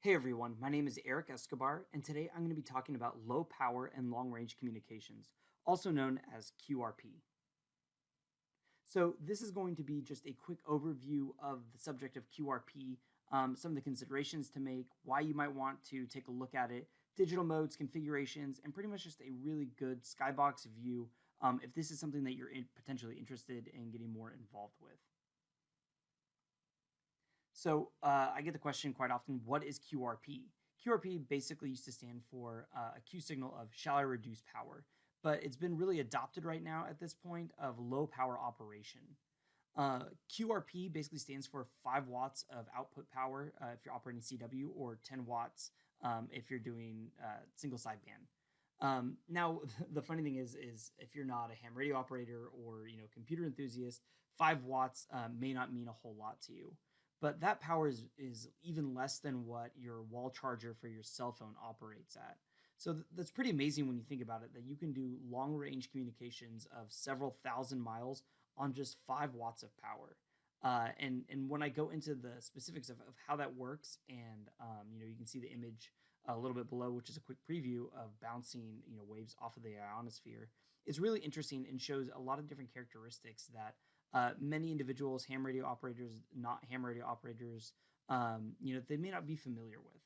Hey everyone, my name is Eric Escobar, and today I'm going to be talking about low power and long range communications, also known as QRP. So, this is going to be just a quick overview of the subject of QRP, um, some of the considerations to make, why you might want to take a look at it, digital modes, configurations, and pretty much just a really good skybox view um, if this is something that you're in, potentially interested in getting more involved with. So uh, I get the question quite often, what is QRP? QRP basically used to stand for uh, a Q signal of shall I reduce power, but it's been really adopted right now at this point of low power operation. Uh, QRP basically stands for 5 watts of output power uh, if you're operating CW or 10 watts um, if you're doing uh, single sideband. Um, now, the funny thing is, is if you're not a ham radio operator or you know computer enthusiast, five watts uh, may not mean a whole lot to you but that power is, is even less than what your wall charger for your cell phone operates at. So th- that's pretty amazing when you think about it that you can do long range communications of several thousand miles on just five watts of power. Uh, and and when I go into the specifics of, of how that works, and um, you know you can see the image a little bit below, which is a quick preview of bouncing you know waves off of the ionosphere. It's really interesting and shows a lot of different characteristics that uh, many individuals, ham radio operators, not ham radio operators, um, you know, they may not be familiar with.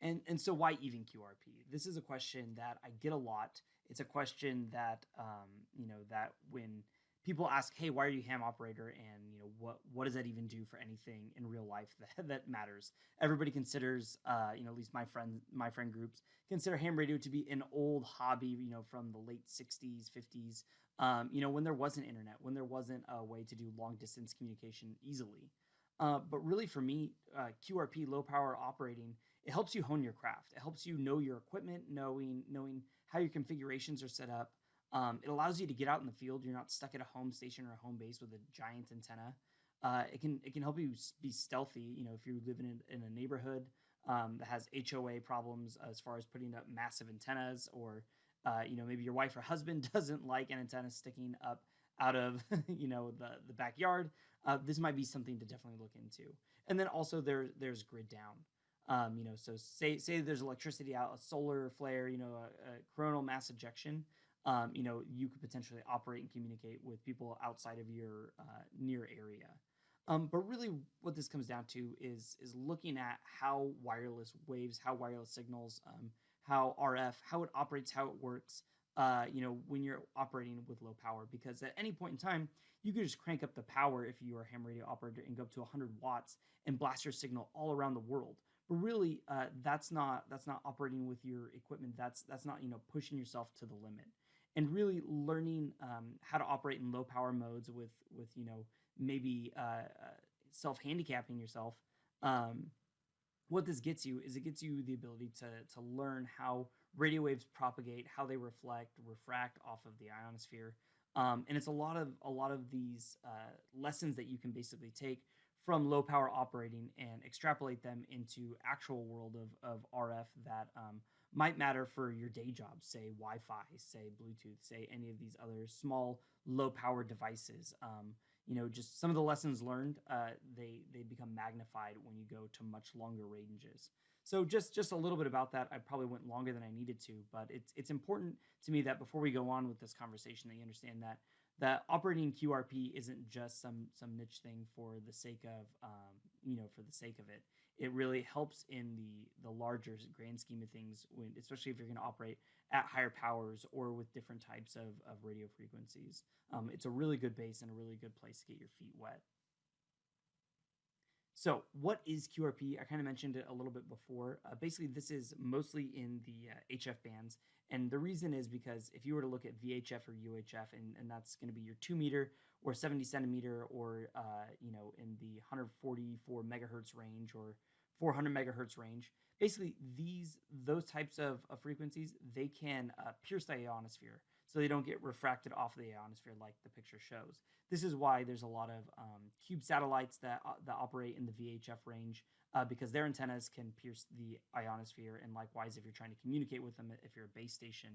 And and so why even QRP? This is a question that I get a lot. It's a question that um, you know that when people ask, "Hey, why are you ham operator?" and you know what what does that even do for anything in real life that that matters? Everybody considers, uh, you know, at least my friend my friend groups consider ham radio to be an old hobby, you know, from the late '60s, '50s, um, you know, when there wasn't internet, when there wasn't a way to do long distance communication easily. Uh, but really, for me, uh, QRP, low power operating, it helps you hone your craft. It helps you know your equipment, knowing knowing how your configurations are set up. Um, it allows you to get out in the field. You're not stuck at a home station or a home base with a giant antenna. Uh, it can it can help you be stealthy. You know, if you're living in, in a neighborhood um, that has HOA problems as far as putting up massive antennas or uh, you know, maybe your wife or husband doesn't like an antenna sticking up out of, you know, the, the backyard, uh, this might be something to definitely look into. And then also there, there's grid down. Um, you know, so say say there's electricity out, a solar flare, you know, a, a coronal mass ejection. Um, you know, you could potentially operate and communicate with people outside of your uh, near area. Um, but really, what this comes down to is is looking at how wireless waves, how wireless signals um, how RF, how it operates, how it works, uh, you know, when you're operating with low power. Because at any point in time, you could just crank up the power if you are a ham radio operator and go up to 100 watts and blast your signal all around the world. But really, uh, that's not that's not operating with your equipment. That's that's not you know pushing yourself to the limit. And really learning um, how to operate in low power modes with with you know maybe uh, self handicapping yourself um, what this gets you is it gets you the ability to to learn how radio waves propagate, how they reflect, refract off of the ionosphere, um, and it's a lot of a lot of these uh, lessons that you can basically take from low power operating and extrapolate them into actual world of of RF that um, might matter for your day job, say Wi-Fi, say Bluetooth, say any of these other small low power devices. Um, you know just some of the lessons learned uh, they they become magnified when you go to much longer ranges. So just just a little bit about that. I probably went longer than i needed to but it's it's important to me that before we go on with this conversation that you understand that that operating qrp isn't just some some niche thing for the sake of um, you know for the sake of it. It really helps in the the larger grand scheme of things when especially if you're going to operate at higher powers or with different types of, of radio frequencies. Um, it's a really good base and a really good place to get your feet wet. So what is qrp i kind of mentioned it a little bit before. Uh, basically this is mostly in the uh, hf bands. And the reason is because if you were to look at vhf or uhf and, and that's going to be your 2 meter or 70 centimeter or uh, you know in the 144 megahertz range or 400 megahertz range. Basically, these those types of, of frequencies they can uh, pierce the ionosphere, so they don't get refracted off the ionosphere like the picture shows. This is why there's a lot of um, cube satellites that uh, that operate in the VHF range uh, because their antennas can pierce the ionosphere, and likewise, if you're trying to communicate with them, if you're a base station,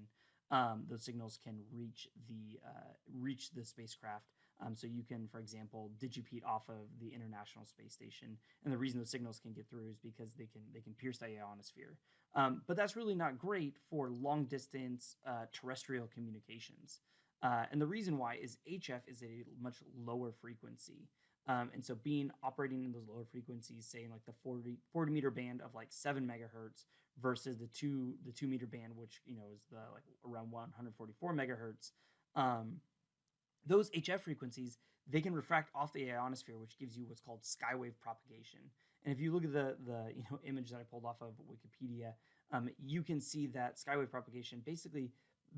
um, those signals can reach the uh, reach the spacecraft Um, so you can, for example, digipeat off of the International Space Station, and the reason those signals can get through is because they can they can pierce the ionosphere. Um, but that's really not great for long distance uh, terrestrial communications. Uh, and the reason why is HF is a much lower frequency. Um, and so being operating in those lower frequencies, say in like the 40, 40 meter band of like seven megahertz versus the two the two meter band, which you know is the like around 144 megahertz. Um, those HF frequencies they can refract off the ionosphere, which gives you what's called skywave propagation. And if you look at the the you know image that I pulled off of Wikipedia, um, you can see that skywave propagation basically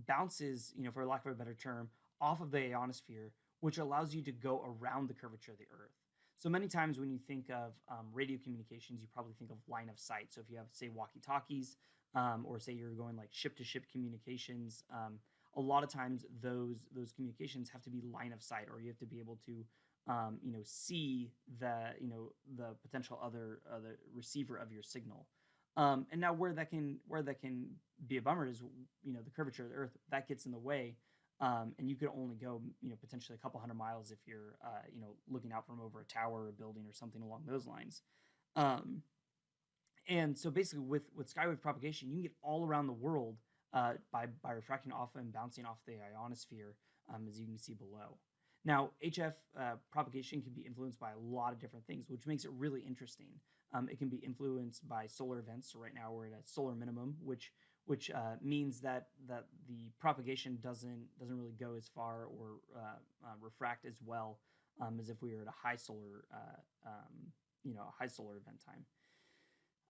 bounces, you know, for lack of a better term, off of the ionosphere, which allows you to go around the curvature of the Earth. So many times when you think of um, radio communications, you probably think of line of sight. So if you have, say, walkie-talkies, um, or say you're going like ship-to-ship communications, um, a lot of times those those communications have to be line of sight, or you have to be able to, um, you know, see the you know the potential other other receiver of your signal. Um, and now where that can where that can be a bummer is you know the curvature of the Earth that gets in the way, um, and you could only go you know potentially a couple hundred miles if you're uh, you know looking out from over a tower or a building or something along those lines. Um, and so basically with with skywave propagation, you can get all around the world uh, by by refracting off and bouncing off the ionosphere, um, as you can see below. Now, HF uh, propagation can be influenced by a lot of different things, which makes it really interesting. Um, it can be influenced by solar events. So right now we're at a solar minimum, which which uh, means that that the propagation doesn't doesn't really go as far or uh, uh, refract as well um, as if we were at a high solar uh, um, you know high solar event time.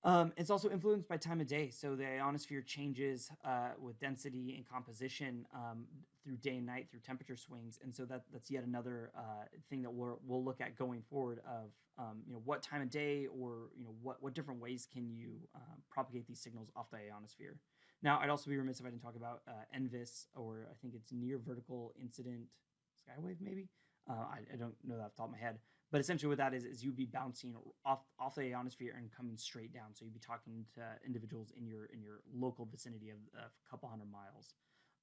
Um, it's also influenced by time of day. So the ionosphere changes uh, with density and composition um, through day and night through temperature swings, and so that that's yet another uh, thing that we'll we'll look at going forward. Of um, you know what time of day or you know what what different ways can you um, propagate these signals off the ionosphere. Now, I'd also be remiss if I didn't talk about uh, NVIS, or I think it's near vertical incident skywave, maybe. Uh, I, I, don't know that off the top of my head, but essentially what that is is you'd be bouncing off off the ionosphere and coming straight down. So you'd be talking to individuals in your in your local vicinity of, of a couple hundred miles.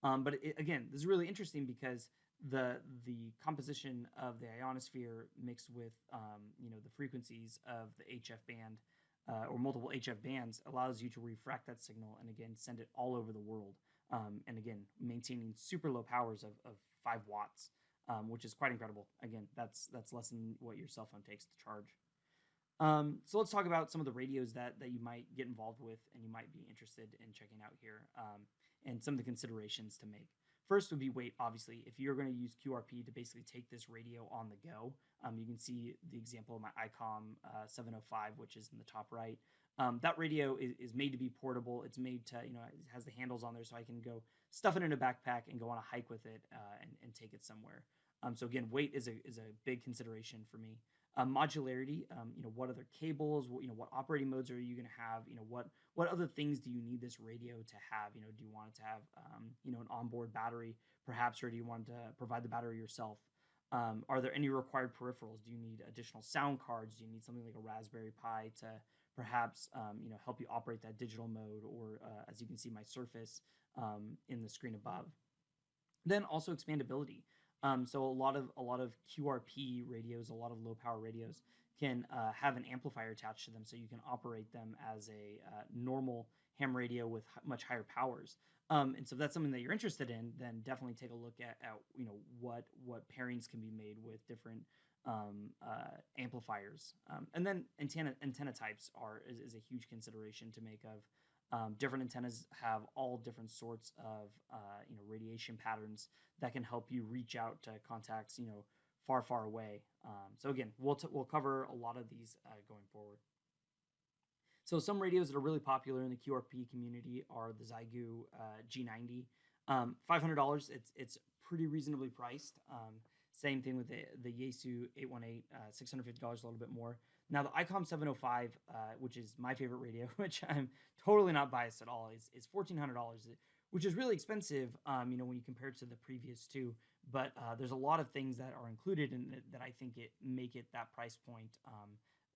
Um, but it, again, this is really interesting because the the composition of the ionosphere mixed with um, you know the frequencies of the HF band uh, or multiple HF bands allows you to refract that signal and again send it all over the world. Um, and again, maintaining super low powers of, of five watts, um, which is quite incredible. Again, that's that's less than what your cell phone takes to charge. Um, so let's talk about some of the radios that that you might get involved with and you might be interested in checking out here, um, and some of the considerations to make. First would be weight, obviously. If you're going to use QRP to basically take this radio on the go, um, you can see the example of my ICOM uh, 705, which is in the top right. Um, that radio is, is, made to be portable. It's made to, you know, it has the handles on there so I can go stuff it in a backpack and go on a hike with it uh, and, and take it somewhere. Um, so again, weight is a, is a big consideration for me. Um, modularity, um, you know, what other cables, what, you know, what operating modes are you going to have? You know, what what other things do you need this radio to have? You know, do you want it to have, um, you know, an onboard battery, perhaps, or do you want to provide the battery yourself? Um, are there any required peripherals? Do you need additional sound cards? Do you need something like a Raspberry Pi to perhaps, um, you know, help you operate that digital mode? Or uh, as you can see, my Surface um, in the screen above. Then also expandability. Um, so a lot of a lot of QRP radios, a lot of low power radios can uh, have an amplifier attached to them, so you can operate them as a uh, normal ham radio with much higher powers. Um, and so if that's something that you're interested in, then definitely take a look at, at you know what what pairings can be made with different um, uh, amplifiers. Um, and then antenna antenna types are is, is, a huge consideration to make of. Um, different antennas have all different sorts of uh, you know radiation patterns that can help you reach out to contacts you know far far away. Um, so again, we'll we'll cover a lot of these uh, going forward. So some radios that are really popular in the QRP community are the Xiegu uh, G90. Um, $500, it's it's pretty reasonably priced. Um, same thing with the, the Yaesu 818, uh, $650, a little bit more. Now the ICOM 705, uh, which is my favorite radio, which I'm totally not biased at all, is, is $1,400, which is really expensive, um, you know, when you compare it to the previous two. But uh, there's a lot of things that are included in it that I think it make it that price point um,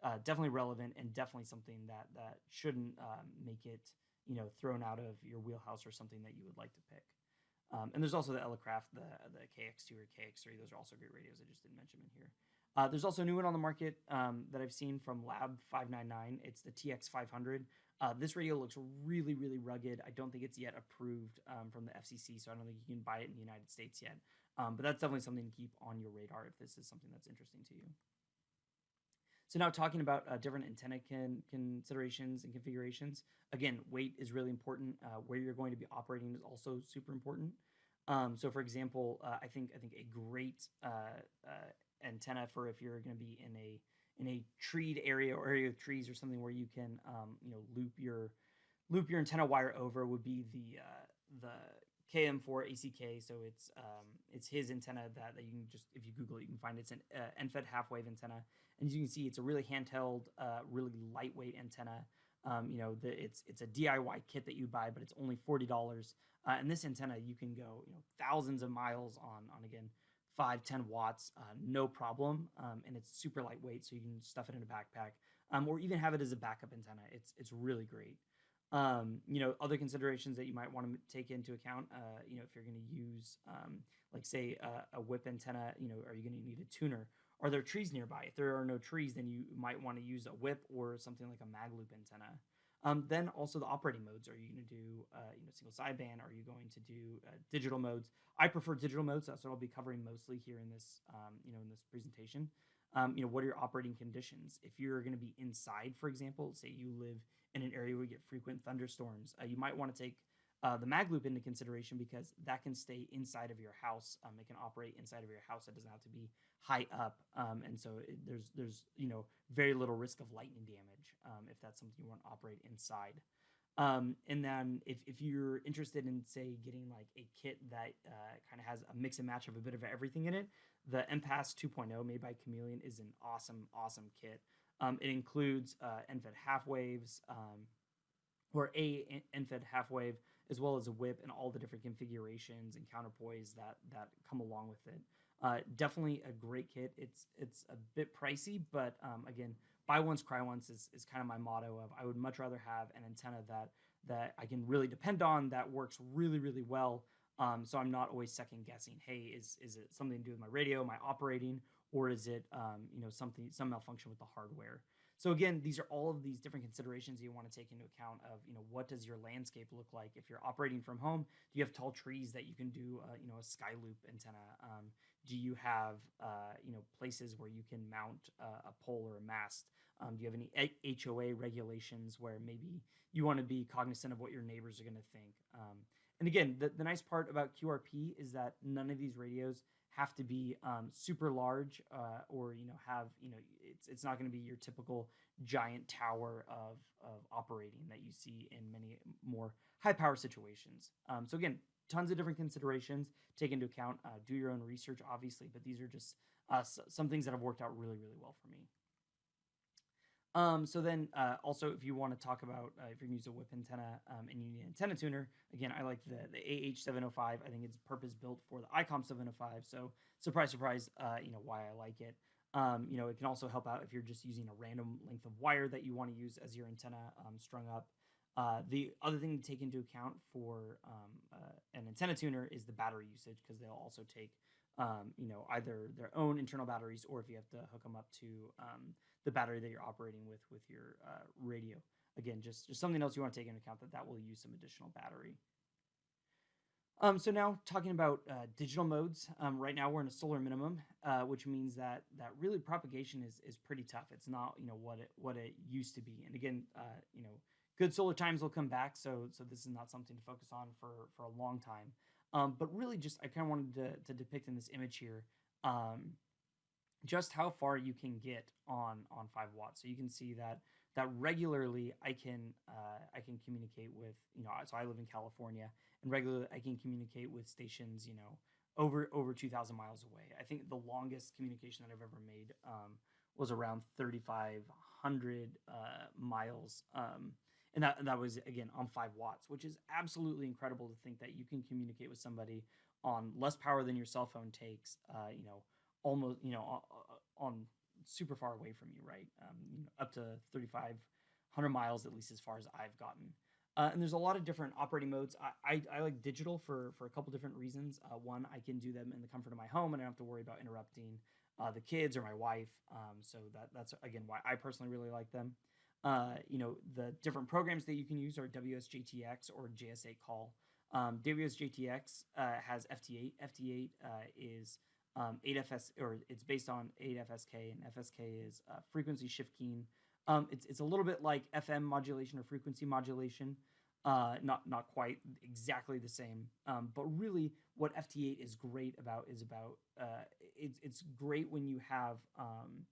uh, definitely relevant and definitely something that that shouldn't um, make it, you know, thrown out of your wheelhouse or something that you would like to pick. Um, and there's also the Elecraft, the the KX2 or KX3. Those are also great radios. I just didn't mention them in here. Uh, there's also a new one on the market um, that I've seen from Lab 599. It's the TX500. Uh, this radio looks really, really rugged. I don't think it's yet approved um, from the FCC, so I don't think you can buy it in the United States yet. Um, but that's definitely something to keep on your radar if this is something that's interesting to you. So now talking about uh, different antenna can, considerations and configurations. Again, weight is really important. Uh, where you're going to be operating is also super important. Um, so, for example, uh, I think I think a great uh, uh, antenna for if you're going to be in a in a treed area or area of trees or something where you can um, you know loop your loop your antenna wire over would be the uh, the KM4ACK. So it's um, it's his antenna that, that you can just if you Google it you can find it's an uh, end-fed half wave antenna, and as you can see it's a really handheld, uh, really lightweight antenna. Um, you know, the, it's it's a DIY kit that you buy, but it's only forty dollars. Uh, and this antenna you can go you know thousands of miles on on again five, 10 watts, uh, no problem. Um, and it's super lightweight, so you can stuff it in a backpack um, or even have it as a backup antenna. It's, it's really great. Um, you know, other considerations that you might want to take into account, uh, you know, if you're going to use, um, like say a, a whip antenna, you know, are you going to need a tuner? Are there trees nearby? If there are no trees, then you might want to use a whip or something like a mag loop antenna. Um, then also the operating modes. Are you going to do uh, you know single sideband? Are you going to do uh, digital modes? I prefer digital modes. That's what I'll be covering mostly here in this um, you know in this presentation. Um, you know what are your operating conditions? If you're going to be inside, for example, say you live in an area where you get frequent thunderstorms, uh, you might want to take uh, the mag loop into consideration because that can stay inside of your house. Um, it can operate inside of your house. It doesn't have to be high up, um, and so it, there's there's you know very little risk of lightning damage um, if that's something you want to operate inside. Um, and then if, if you're interested in say getting like a kit that uh, kind of has a mix and match of a bit of everything in it, the MPAS 2.0 made by Chameleon is an awesome awesome kit. Um, it includes uh, end-fed half waves um, or a end-fed half wave as well as a whip and all the different configurations and counterpoise that that come along with it. Uh, definitely a great kit. It's it's a bit pricey, but um, again, buy once, cry once is, is kind of my motto of I would much rather have an antenna that that I can really depend on that works really really well. Um, so I'm not always second guessing. Hey, is is it something to do with my radio, my operating, or is it um, you know something some malfunction with the hardware? So again, these are all of these different considerations you want to take into account of, you know, what does your landscape look like? If you're operating from home, do you have tall trees that you can do, uh, you know, a sky loop antenna? Um, do you have, uh, you know, places where you can mount a pole or a mast? Um, do you have any HOA regulations where maybe you want to be cognizant of what your neighbors are going to think? Um, and again, the, the nice part about QRP is that none of these radios have to be um, super large uh, or you know have you know it's it's not going to be your typical giant tower of of operating that you see in many more high power situations. Um, so again, tons of different considerations take into account. Uh, do your own research, obviously, but these are just uh, some things that have worked out really really well for me. Um, so then uh, also if you want to talk about uh, if you're going to use a whip antenna um, and you need an antenna tuner, again, I like the, the AH705. I think it's purpose built for the ICOM 705. So surprise, surprise, uh, you know, why I like it. Um, you know, it can also help out if you're just using a random length of wire that you want to use as your antenna um, strung up. Uh, the other thing to take into account for um, uh, an antenna tuner is the battery usage because they'll also take um, you know, either their own internal batteries or if you have to hook them up to um, the battery that you're operating with with your uh, radio. Again, just, just something else you want to take into account that that will use some additional battery. Um, so now talking about uh, digital modes, um, right now we're in a solar minimum, uh, which means that that really propagation is is pretty tough. It's not you know what it what it used to be. And again, uh, you know, good solar times will come back. So so this is not something to focus on for for a long time. Um, but really, just I kind of wanted to, to depict in this image here um, just how far you can get on on five watts. So you can see that that regularly I can uh, I can communicate with you know so I live in California and regularly I can communicate with stations you know over over 2,000 miles away. I think the longest communication that I've ever made um, was around 3,500 uh, miles. Um, and that that was again on five watts, which is absolutely incredible to think that you can communicate with somebody on less power than your cell phone takes. Uh, you know, almost you know on super far away from you, right? Um, you know, up to thirty five hundred miles at least as far as I've gotten. Uh, and there's a lot of different operating modes. I, I, I like digital for, for a couple different reasons. Uh, one, I can do them in the comfort of my home and I don't have to worry about interrupting uh, the kids or my wife. Um, so that, that's, again, why I personally really like them. Uh, you know, the different programs that you can use are WSJTX or JS8 Call. Um, WSJTX uh, has FT8. FT8 uh, is um, 8FS, or it's based on 8FSK, and FSK is frequency shift keying. Um, it's, it's a little bit like FM modulation or frequency modulation. Uh, not not quite exactly the same, um, but really what FT8 is great about is about uh, it's it's great when you have um,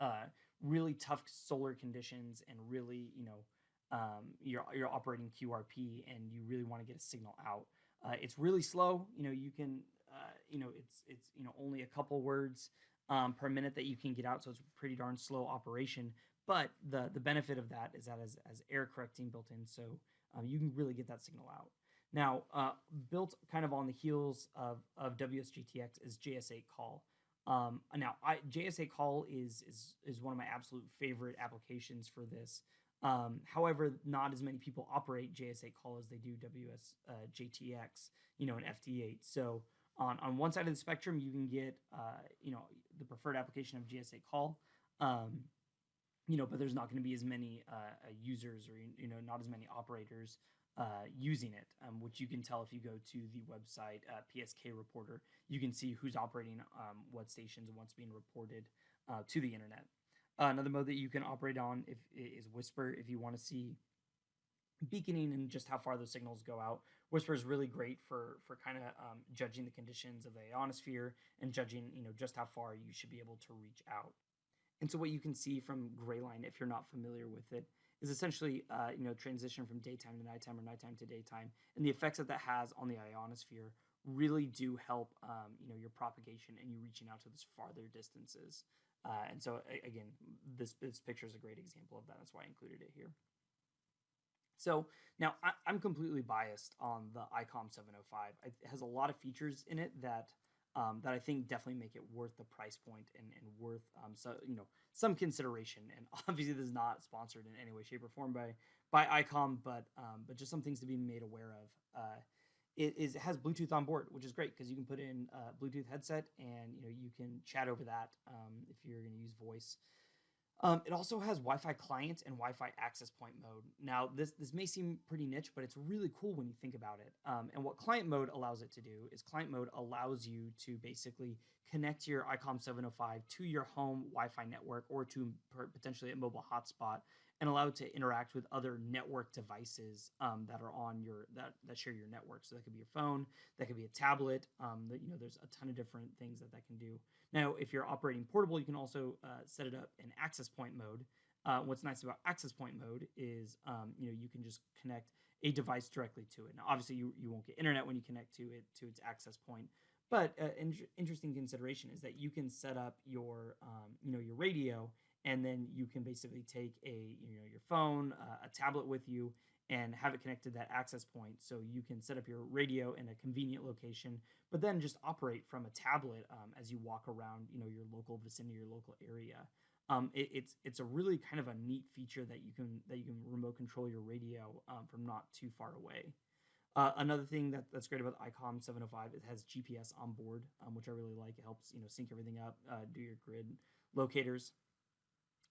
uh, really tough solar conditions and really you know um, you're you're operating QRP and you really want to get a signal out. Uh, it's really slow. You know you can uh, you know it's it's you know only a couple words um, per minute that you can get out, so it's pretty darn slow operation. But the the benefit of that is that as, as error correcting built in, so um, you can really get that signal out. Now, uh, built kind of on the heels of, of WSJTX is JS8 call. Um, now, I, JS8 call is, is is one of my absolute favorite applications for this. Um, however, not as many people operate JS8 call as they do WSJTX, uh, you know, an FT8. So on, on one side of the spectrum, you can get, uh, you know, the preferred application of JS8 call. Um, you know, but there's not going to be as many uh, uh, users or you know not as many operators uh, using it, um, which you can tell if you go to the website uh, PSK Reporter. You can see who's operating um, what stations and what's being reported uh, to the internet. Uh, another mode that you can operate on if, is WSPR if you want to see beaconing and just how far those signals go out. WSPR is really great for for kind of um, judging the conditions of the ionosphere and judging you know just how far you should be able to reach out. And so what you can see from Grayline, if you're not familiar with it, is essentially uh, you know transition from daytime to nighttime or nighttime to daytime, and the effects that that has on the ionosphere really do help um, you know your propagation and you reaching out to those farther distances. Uh, and so again, this this picture is a great example of that. That's why I included it here. So now I, am completely biased on the ICOM 705. It has a lot of features in it that um, that I think definitely make it worth the price point and, and worth um, so you know some consideration. And obviously, this is not sponsored in any way, shape, or form by by ICOM, but um, but just some things to be made aware of. Uh, it is it has Bluetooth on board, which is great because you can put in a Bluetooth headset and you know you can chat over that um, if you're going to use voice. Um, it also has Wi-Fi client and Wi-Fi access point mode. Now, this this may seem pretty niche, but it's really cool when you think about it. Um, and what client mode allows it to do is client mode allows you to basically connect your ICOM 705 to your home Wi-Fi network or to potentially a mobile hotspot and allow it to interact with other network devices um, that are on your that that share your network. So that could be your phone, that could be a tablet. Um, that you know, there's a ton of different things that that can do. Now, if you're operating portable, you can also uh, set it up in access point mode. Uh, what's nice about access point mode is um, you know you can just connect a device directly to it. Now, obviously, you, you won't get internet when you connect to it to its access point, but uh, in- interesting consideration is that you can set up your um, you know your radio and then you can basically take a you know your phone uh, a tablet with you and have it connected to that access point so you can set up your radio in a convenient location but then just operate from a tablet um, as you walk around you know your local vicinity your local area. Um, it, it's it's a really kind of a neat feature that you can that you can remote control your radio um, from not too far away. Uh, another thing that, that's great about ICOM 705 it has GPS on board, um, which I really like. It helps you know sync everything up, uh, do your grid locators,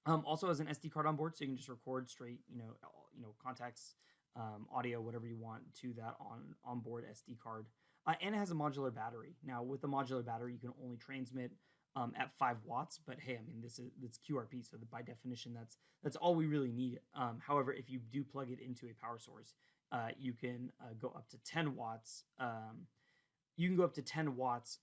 um, also has an SD card on board, so you can just record straight, you know, you know, contacts, um, audio, whatever you want to that on onboard SD card. Uh, and it has a modular battery. Now, with the modular battery, you can only transmit um, at five watts. But hey, I mean, this is it's QRP, so by definition, that's that's all we really need. Um, however, if you do plug it into a power source, uh, you can uh, go up to 10 watts. Um, you can go up to 10 watts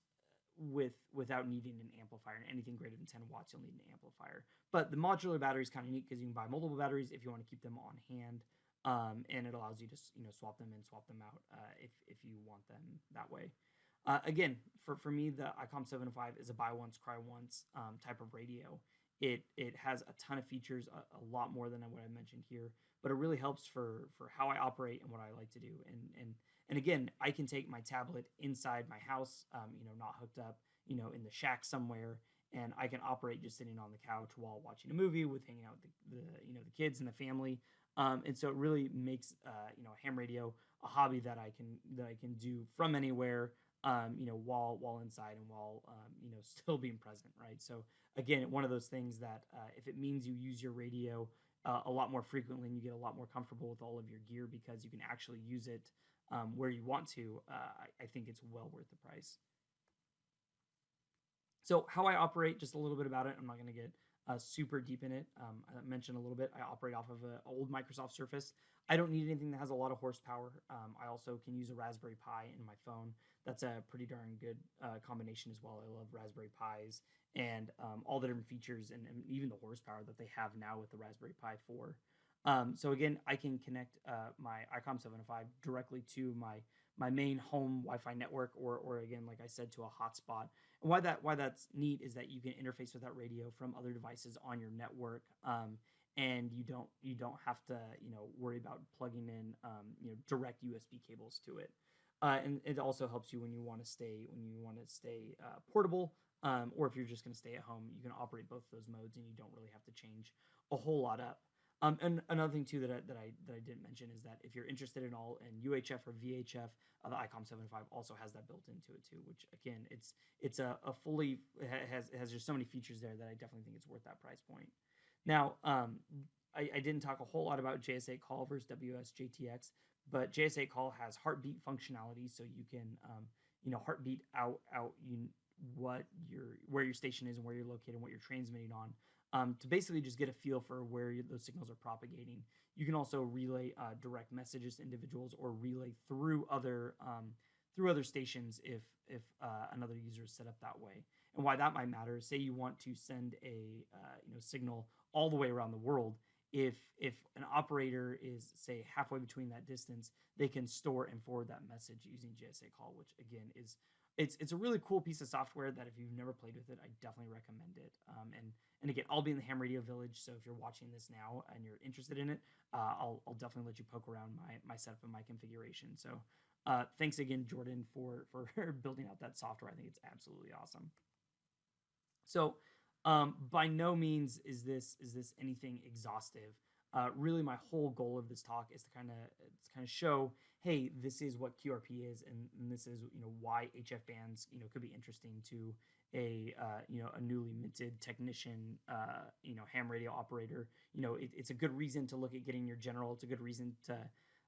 with without needing an amplifier and anything greater than 10 watts you'll need an amplifier. But the modular battery is kind of neat because you can buy multiple batteries if you want to keep them on hand um, and it allows you to you know swap them and swap them out uh, if, if you want them that way. Uh, again for, for me the icom 705 is a buy once cry once um, type of radio. It it has a ton of features a, a lot more than what i mentioned here but it really helps for for how i operate and what i like to do and and and again, I can take my tablet inside my house, um, you know, not hooked up, you know, in the shack somewhere, and I can operate just sitting on the couch while watching a movie with hanging out with the, the you know the kids and the family. Um, and so it really makes uh, you know ham radio a hobby that I can that I can do from anywhere. Um, you know, while while inside and while um, you know still being present, right? So again, one of those things that uh, if it means you use your radio uh, a lot more frequently and you get a lot more comfortable with all of your gear because you can actually use it um, where you want to, uh, I, I think it's well worth the price. So how I operate, just a little bit about it. I'm not going to get uh, super deep in it. Um, I mentioned a little bit. I operate off of an old Microsoft Surface. I don't need anything that has a lot of horsepower. Um, I also can use a Raspberry Pi in my phone. That's a pretty darn good uh, combination as well. I love Raspberry Pis and um, all the different features and, and, even the horsepower that they have now with the Raspberry Pi 4. Um, so again, I can connect uh, my ICOM 705 directly to my my main home Wi-Fi network, or or again, like I said, to a hotspot. And why that why that's neat is that you can interface with that radio from other devices on your network, um, and you don't you don't have to you know worry about plugging in um, you know direct USB cables to it. Uh, and it also helps you when you want to stay when you want to stay uh, portable, um, or if you're just going to stay at home, you can operate both those modes, and you don't really have to change a whole lot up. Um, and another thing too that I, that I that I didn't mention is that if you're interested in all in UHF or VHF, uh, the ICOM 75 also has that built into it too. Which again, it's it's a, a fully it has it has just so many features there that I definitely think it's worth that price point. Now, um, I, I didn't talk a whole lot about JS8 call versus WSJTX, but JS8 call has heartbeat functionality, so you can um, you know heartbeat out out you what your where your station is and where you're located and what you're transmitting on um, to basically just get a feel for where those signals are propagating. You can also relay uh, direct messages to individuals or relay through other um, through other stations if if uh, another user is set up that way. And why that might matter is say you want to send a uh, you know signal all the way around the world. If if an operator is say halfway between that distance, they can store and forward that message using JS8 call, which again is it's it's a really cool piece of software that if you've never played with it, I definitely recommend it. Um, and and again, I'll be in the Ham Radio Village, so if you're watching this now and you're interested in it, uh, I'll I'll definitely let you poke around my my setup and my configuration. So uh, thanks again, Jordan, for for building out that software. I think it's absolutely awesome. So um, by no means is this is this anything exhaustive. Uh, really, my whole goal of this talk is to kind of kind of show hey, this is what QRP is, and, and, this is you know why HF bands you know could be interesting to a uh, you know a newly minted technician, uh, you know ham radio operator. You know it, it's a good reason to look at getting your general. It's a good reason to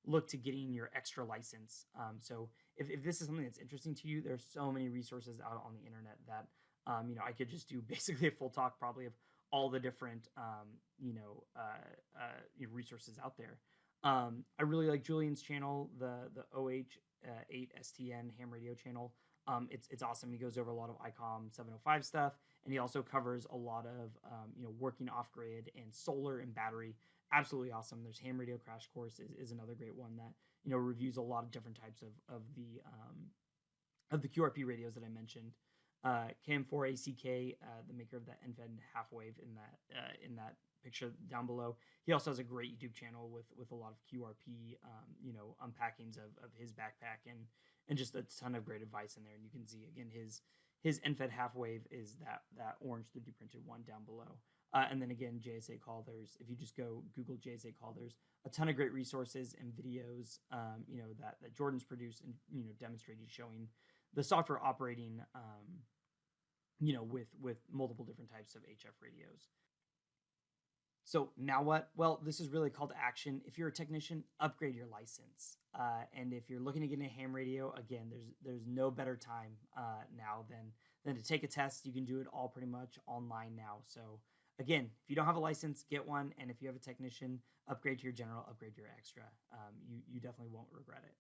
look to getting your extra license. Um, so if, if this is something that's interesting to you, there's so many resources out on the internet that um, you know I could just do basically a full talk probably of all the different um, you know uh, uh resources out there. Um, I really like Julian's channel, the the OH8STN uh, ham radio channel. Um, it's it's awesome. He goes over a lot of ICOM 705 stuff, and he also covers a lot of um, you know working off grid and solar and battery. Absolutely awesome. There's Ham Radio Crash Course is, is another great one that you know reviews a lot of different types of of the um, of the QRP radios that I mentioned. Uh, KM4ACK, uh, the maker of that end-fed half wave in that uh, in that picture down below. He also has a great YouTube channel with with a lot of QRP, um, you know, unpackings of, of his backpack and and just a ton of great advice in there. And you can see again his his end-fed half wave is that that orange 3D printed one down below. Uh, and then again, JS8 call. There's if you just go Google JS8 call, there's a ton of great resources and videos, um, you know, that that Jordan's produced and you know demonstrated showing the software operating, um, you know, with with multiple different types of HF radios. So now what? Well, this is really call to action. If you're a technician, upgrade your license. Uh, and if you're looking to get a ham radio, again, there's there's no better time uh, now than than to take a test. You can do it all pretty much online now. So again, if you don't have a license, get one. And if you have a technician, upgrade to your general, upgrade your extra. Um, you you definitely won't regret it.